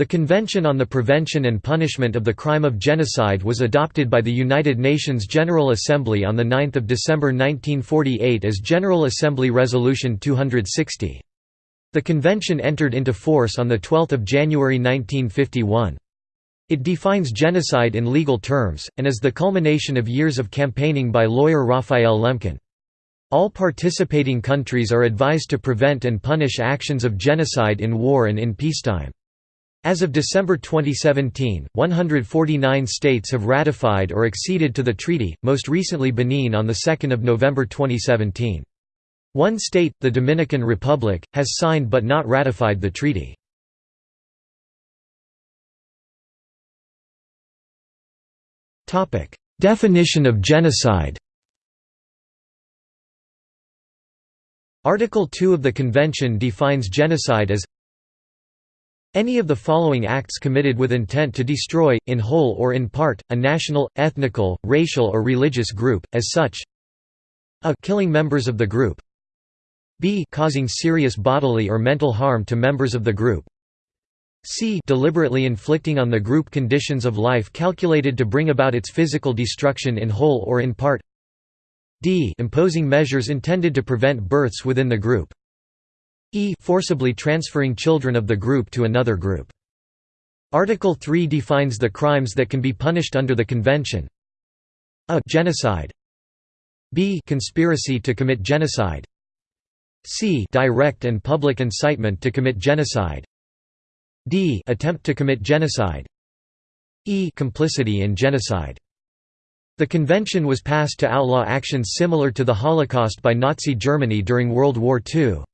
The Convention on the Prevention and Punishment of the Crime of Genocide was adopted by the United Nations General Assembly on 9 December 1948 as General Assembly Resolution 260. The convention entered into force on 12 January 1951. It defines genocide in legal terms, and is the culmination of years of campaigning by lawyer Raphael Lemkin. All participating countries are advised to prevent and punish actions of genocide in war and in peacetime. As of December 2017, 149 states have ratified or acceded to the treaty, most recently Benin on 2 November 2017. One state, the Dominican Republic, has signed but not ratified the treaty. Definition of genocide Article 2 of the Convention defines genocide as any of the following acts committed with intent to destroy, in whole or in part, a national, ethnical, racial or religious group, as such. A killing members of the group. B causing serious bodily or mental harm to members of the group. C deliberately inflicting on the group conditions of life calculated to bring about its physical destruction in whole or in part. D imposing measures intended to prevent births within the group e forcibly transferring children of the group to another group. Article 3 defines the crimes that can be punished under the convention. A genocide. B conspiracy to commit genocide. C direct and public incitement to commit genocide. D attempt to commit genocide. E complicity in genocide. The convention was passed to outlaw actions similar to the Holocaust by Nazi Germany during World War II.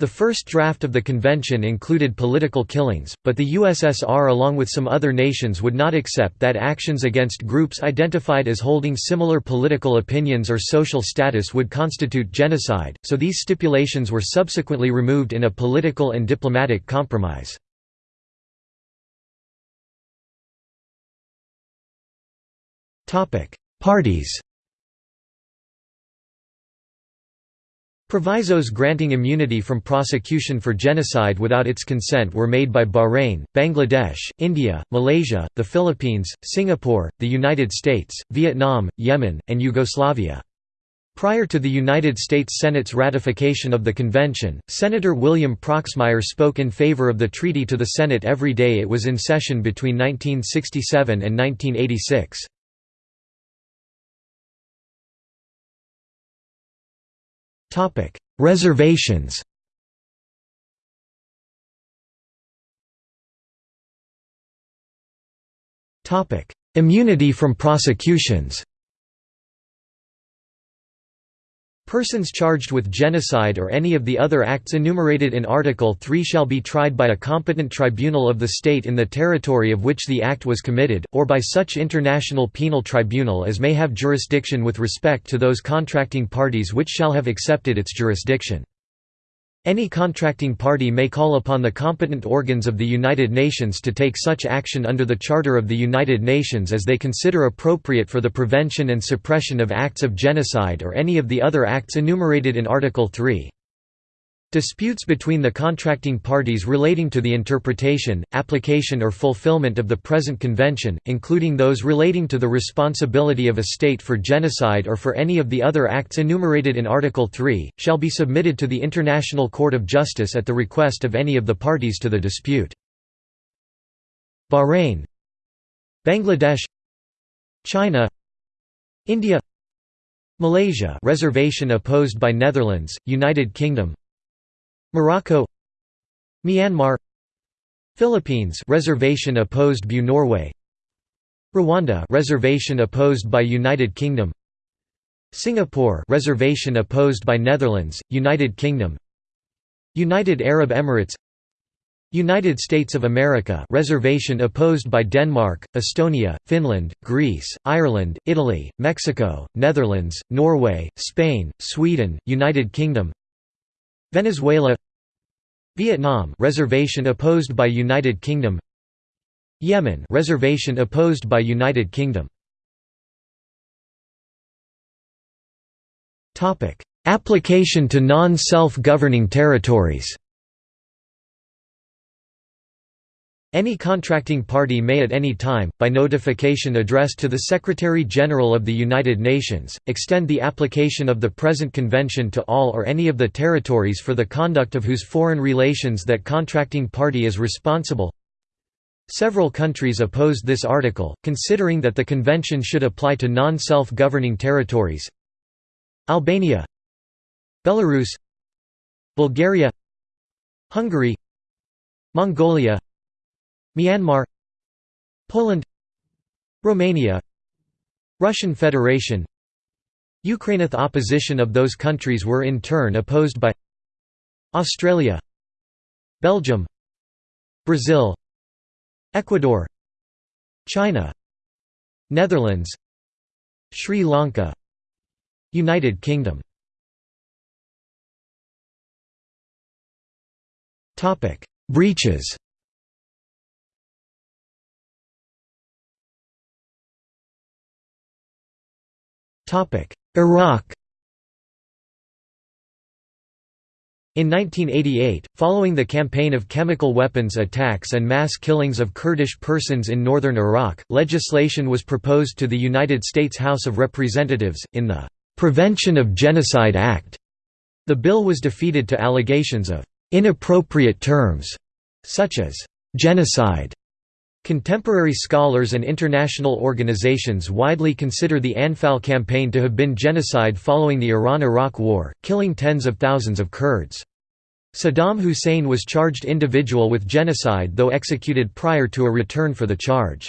The first draft of the convention included political killings, but the USSR along with some other nations would not accept that actions against groups identified as holding similar political opinions or social status would constitute genocide, so these stipulations were subsequently removed in a political and diplomatic compromise. Parties Provisos granting immunity from prosecution for genocide without its consent were made by Bahrain, Bangladesh, India, Malaysia, the Philippines, Singapore, the United States, Vietnam, Yemen, and Yugoslavia. Prior to the United States Senate's ratification of the convention, Senator William Proxmire spoke in favor of the treaty to the Senate every day it was in session between 1967 and 1986. Reservations. Topic: Immunity from prosecutions Persons charged with genocide or any of the other acts enumerated in Article 3 shall be tried by a competent tribunal of the state in the territory of which the act was committed, or by such international penal tribunal as may have jurisdiction with respect to those contracting parties which shall have accepted its jurisdiction. Any contracting party may call upon the competent organs of the United Nations to take such action under the Charter of the United Nations as they consider appropriate for the prevention and suppression of acts of genocide or any of the other acts enumerated in Article 3. Disputes between the contracting parties relating to the interpretation, application or fulfillment of the present convention, including those relating to the responsibility of a state for genocide or for any of the other acts enumerated in Article 3, shall be submitted to the International Court of Justice at the request of any of the parties to the dispute. Bahrain. Bangladesh. China. India. Malaysia. Reservation opposed by Netherlands, United Kingdom Morocco Myanmar Philippines reservation opposed by Norway Rwanda reservation opposed by United Kingdom Singapore reservation opposed by Netherlands United Kingdom United Arab Emirates United States of America reservation opposed by Denmark, Estonia, Finland, Greece, Ireland, Italy, Mexico, Netherlands, Norway, Spain, Sweden, United Kingdom Venezuela Vietnam reservation opposed by United Kingdom Yemen reservation opposed by United Kingdom. Topic Application to non-self-governing territories Any contracting party may at any time, by notification addressed to the Secretary-General of the United Nations, extend the application of the present convention to all or any of the territories for the conduct of whose foreign relations that contracting party is responsible. Several countries opposed this article, considering that the convention should apply to non-self-governing territories Albania Belarus Bulgaria Hungary Mongolia Myanmar Poland Romania Russian Federation Ukraine. opposition of those countries were in turn opposed by Australia Belgium Brazil Ecuador China Netherlands Sri Lanka United Kingdom Breaches Iraq In 1988, following the campaign of chemical weapons attacks and mass killings of Kurdish persons in northern Iraq, legislation was proposed to the United States House of Representatives, in the "'Prevention of Genocide Act". The bill was defeated to allegations of "'inappropriate terms' such as "'genocide' Contemporary scholars and international organizations widely consider the Anfal campaign to have been genocide following the Iran–Iraq War, killing tens of thousands of Kurds. Saddam Hussein was charged individual with genocide though executed prior to a return for the charge.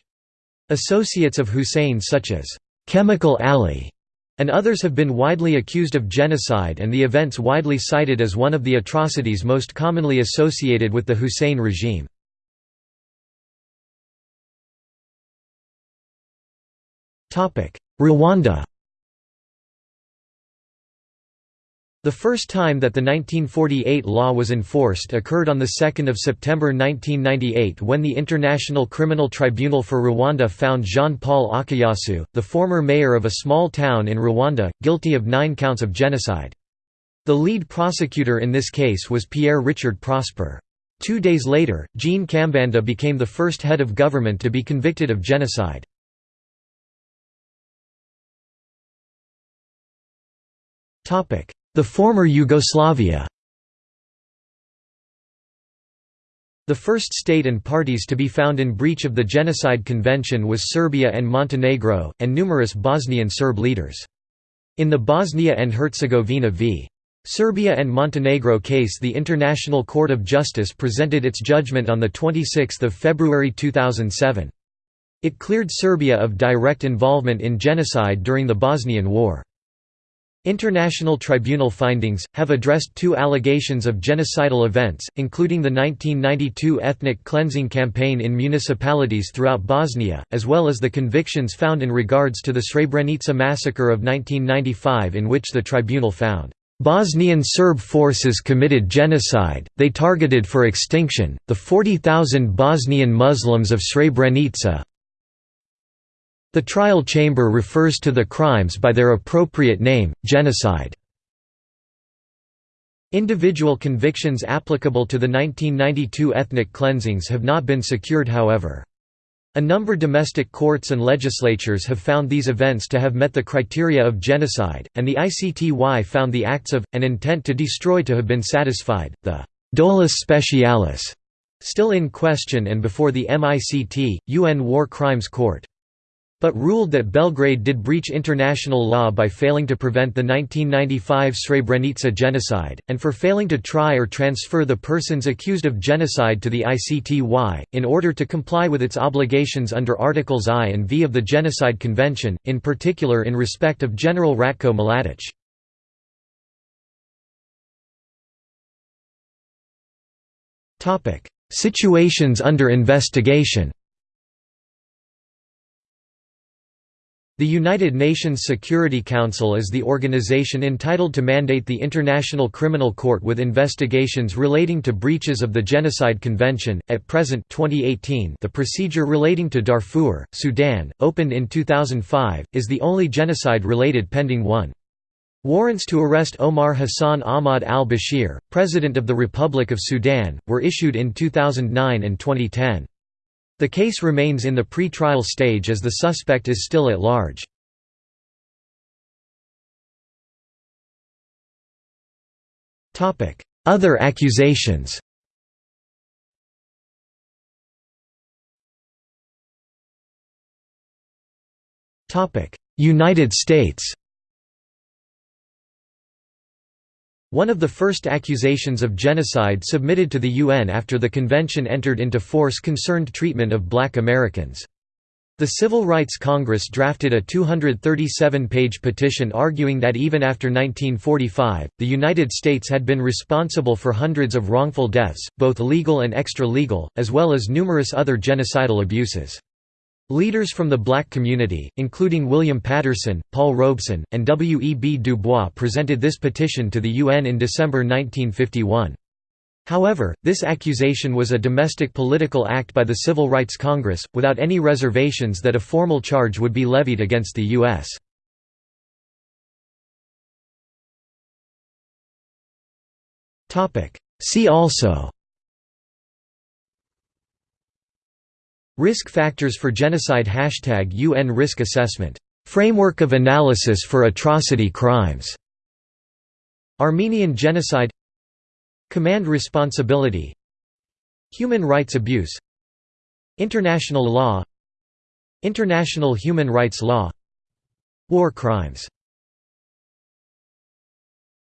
Associates of Hussein such as Chemical Ali and others have been widely accused of genocide and the events widely cited as one of the atrocities most commonly associated with the Hussein regime. Rwanda The first time that the 1948 law was enforced occurred on 2 September 1998 when the International Criminal Tribunal for Rwanda found Jean-Paul Akayesu, the former mayor of a small town in Rwanda, guilty of nine counts of genocide. The lead prosecutor in this case was Pierre Richard Prosper. Two days later, Jean Kambanda became the first head of government to be convicted of genocide. The former Yugoslavia The first state and parties to be found in breach of the Genocide Convention was Serbia and Montenegro, and numerous Bosnian Serb leaders. In the Bosnia and Herzegovina v. Serbia and Montenegro case the International Court of Justice presented its judgment on 26 February 2007. It cleared Serbia of direct involvement in genocide during the Bosnian War. International Tribunal findings, have addressed two allegations of genocidal events, including the 1992 ethnic cleansing campaign in municipalities throughout Bosnia, as well as the convictions found in regards to the Srebrenica massacre of 1995 in which the tribunal found, "...Bosnian Serb forces committed genocide, they targeted for extinction, the 40,000 Bosnian Muslims of Srebrenica, the trial chamber refers to the crimes by their appropriate name, genocide. Individual convictions applicable to the 1992 ethnic cleansings have not been secured however. A number domestic courts and legislatures have found these events to have met the criteria of genocide, and the ICTY found the acts of, and intent to destroy to have been satisfied. The dolus specialis still in question and before the MICT, UN War Crimes Court but ruled that Belgrade did breach international law by failing to prevent the 1995 Srebrenica genocide, and for failing to try or transfer the persons accused of genocide to the ICTY, in order to comply with its obligations under Articles I and V of the Genocide Convention, in particular in respect of General Ratko Mladic. Situations under investigation The United Nations Security Council is the organization entitled to mandate the International Criminal Court with investigations relating to breaches of the Genocide Convention. At present, 2018, the procedure relating to Darfur, Sudan, opened in 2005, is the only genocide-related pending one. Warrants to arrest Omar Hassan Ahmad al-Bashir, President of the Republic of Sudan, were issued in 2009 and 2010. The case remains in the pre-trial stage as the suspect is still at large. Other accusations United States One of the first accusations of genocide submitted to the UN after the convention entered into force concerned treatment of black Americans. The Civil Rights Congress drafted a 237-page petition arguing that even after 1945, the United States had been responsible for hundreds of wrongful deaths, both legal and extra-legal, as well as numerous other genocidal abuses. Leaders from the black community, including William Patterson, Paul Robeson, and W. E. B. Du Bois presented this petition to the UN in December 1951. However, this accusation was a domestic political act by the Civil Rights Congress, without any reservations that a formal charge would be levied against the U.S. See also Risk factors for genocide Hashtag UN risk assessment. Framework of analysis for atrocity crimes. Armenian genocide. Command responsibility. Human rights abuse. International law. International human rights law. War crimes